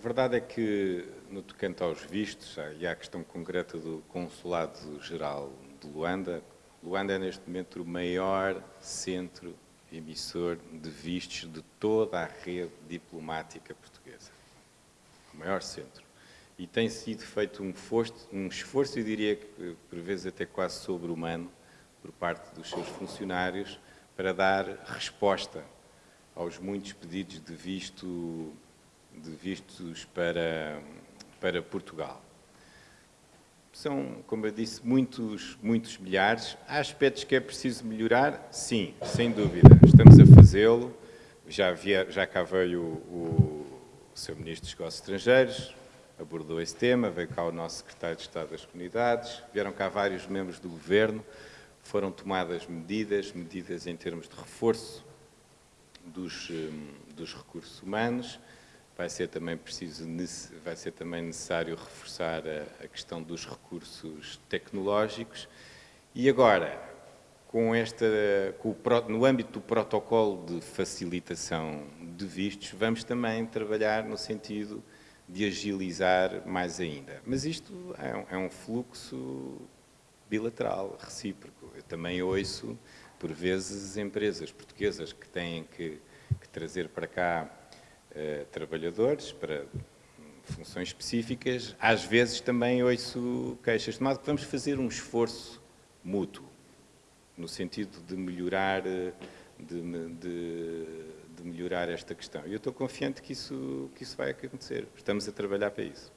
A verdade é que, no tocante aos vistos, e à questão concreta do Consulado-Geral de Luanda, Luanda é neste momento o maior centro emissor de vistos de toda a rede diplomática portuguesa. O maior centro. E tem sido feito um um esforço eu diria que por vezes até quase sobre-humano, por parte dos seus funcionários, para dar resposta aos muitos pedidos de visto de vistos para, para Portugal. São, como eu disse, muitos, muitos milhares. Há aspectos que é preciso melhorar? Sim, sem dúvida. Estamos a fazê-lo. Já, já cá veio o, o Sr. Ministro dos Negócios Estrangeiros, abordou esse tema, veio cá o nosso Secretário de Estado das Comunidades, vieram cá vários membros do Governo, foram tomadas medidas, medidas em termos de reforço dos, hum, dos recursos humanos, vai ser também preciso, vai ser também necessário reforçar a, a questão dos recursos tecnológicos e agora, com esta, com o, no âmbito do protocolo de facilitação de vistos, vamos também trabalhar no sentido de agilizar mais ainda. Mas isto é um, é um fluxo bilateral, recíproco. Eu também ouço, por vezes, empresas portuguesas que têm que, que trazer para cá uh, trabalhadores para funções específicas, às vezes também ouço queixas de modo que vamos fazer um esforço mútuo, no sentido de melhorar, eh, de, de, de melhorar esta questão. E eu estou confiante que isso, que isso vai acontecer. Estamos a trabalhar para isso.